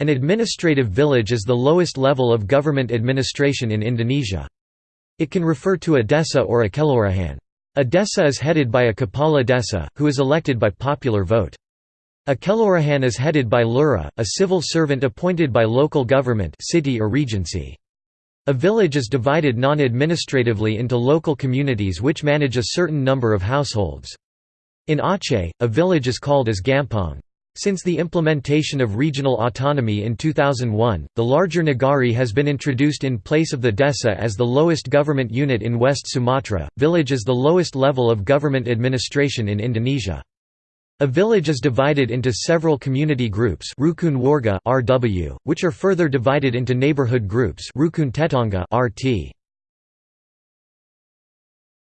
An administrative village is the lowest level of government administration in Indonesia. It can refer to a desa or a kelurahan. A desa is headed by a kepala desa, who is elected by popular vote. A kelurahan is headed by lurah, a civil servant appointed by local government city or regency. A village is divided non-administratively into local communities which manage a certain number of households. In Aceh, a village is called as gampong. Since the implementation of regional autonomy in 2001, the larger Nagari has been introduced in place of the Desa as the lowest government unit in West Sumatra. Village is the lowest level of government administration in Indonesia. A village is divided into several community groups Rukun Warga RW, which are further divided into neighborhood groups Rukun Tetangga RT.